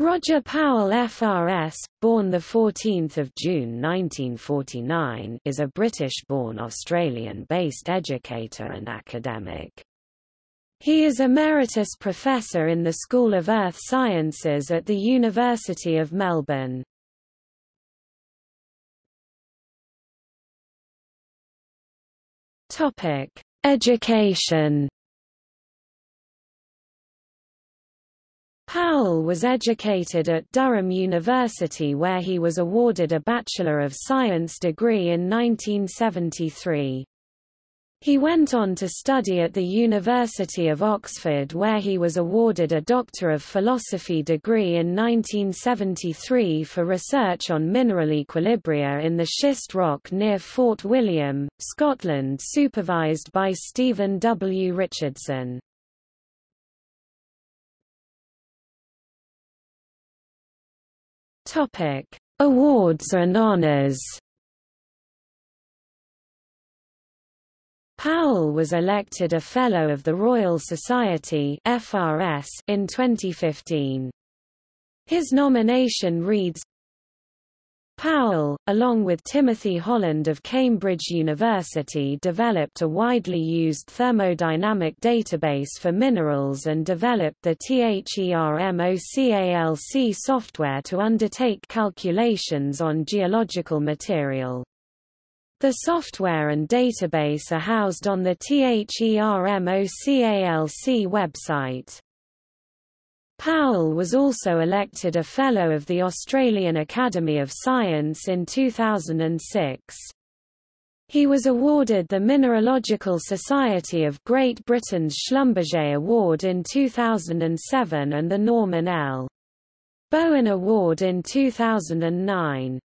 Roger Powell FRS, born 14 June 1949 is a British-born Australian-based educator and academic. He is Emeritus Professor in the School of Earth Sciences at the University of Melbourne. Education Powell was educated at Durham University where he was awarded a Bachelor of Science degree in 1973. He went on to study at the University of Oxford where he was awarded a Doctor of Philosophy degree in 1973 for research on mineral equilibria in the schist rock near Fort William, Scotland supervised by Stephen W. Richardson. Topic: Awards and honors. Powell was elected a Fellow of the Royal Society (FRS) in 2015. His nomination reads along with Timothy Holland of Cambridge University developed a widely used thermodynamic database for minerals and developed the THERMOCALC software to undertake calculations on geological material. The software and database are housed on the THERMOCALC website. Powell was also elected a Fellow of the Australian Academy of Science in 2006. He was awarded the Mineralogical Society of Great Britain's Schlumberger Award in 2007 and the Norman L. Bowen Award in 2009.